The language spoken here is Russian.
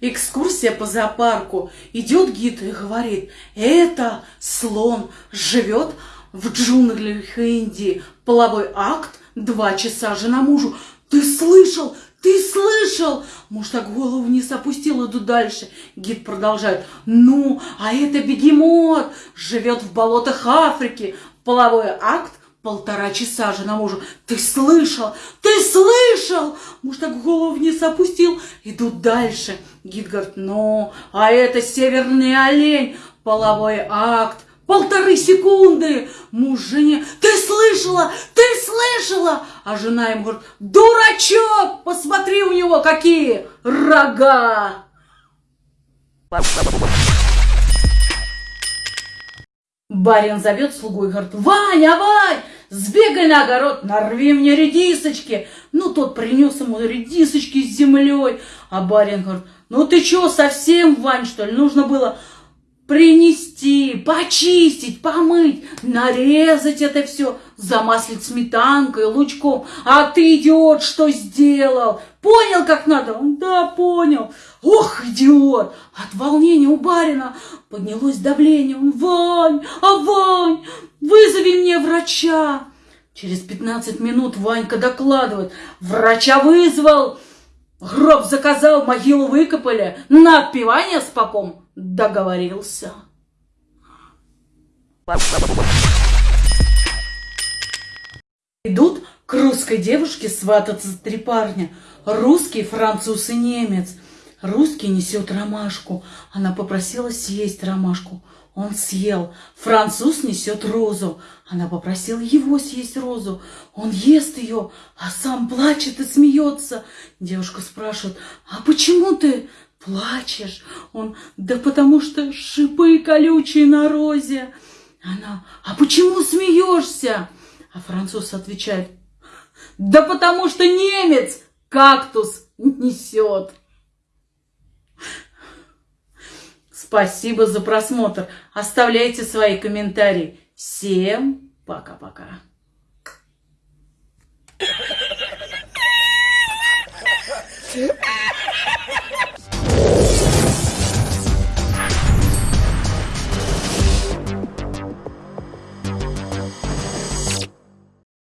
Экскурсия по зоопарку. Идет гид и говорит, это слон живет в джунглях Индии. Половой акт, два часа жена мужу. Ты слышал? Ты слышал? Муж так голову вниз опустил, иду дальше. Гид продолжает. Ну, а это бегемот, живет в болотах Африки. Половой акт, полтора часа жена мужу. Ты слышал? Ты слышал? Муж так голову вниз опустил, иду дальше. Гид говорит, ну, а это северный олень, половой акт, полторы секунды. Муж жене, ты слышала, ты слышала? А жена ему говорит, дурачок, посмотри у него какие рога. Барин зовет слугу и говорит, Ваня, Вань, сбегай на огород, нарви мне редисочки. Ну, тот принес ему редисочки с землей. А барин говорит, ну ты что, совсем, Вань, что ли? Нужно было принести, почистить, помыть, нарезать это все, замаслить сметанкой, лучком. А ты, идиот, что сделал? Понял, как надо? Да, понял. Ох, идиот! От волнения у барина поднялось давление. Вань, а Вань, вызови мне врача. Через 15 минут Ванька докладывает. Врача вызвал. Гроб заказал, могилу выкопали. На отпевание с попом договорился. Идут к русской девушке свататься три парня. Русский, француз и немец. Русский несет ромашку. Она попросила съесть ромашку. Он съел. Француз несет розу. Она попросила его съесть розу. Он ест ее, а сам плачет и смеется. Девушка спрашивает, а почему ты плачешь? Он, да потому что шипы колючие на розе. Она, а почему смеешься? А француз отвечает, да потому что немец кактус несет. Спасибо за просмотр. Оставляйте свои комментарии. Всем пока-пока.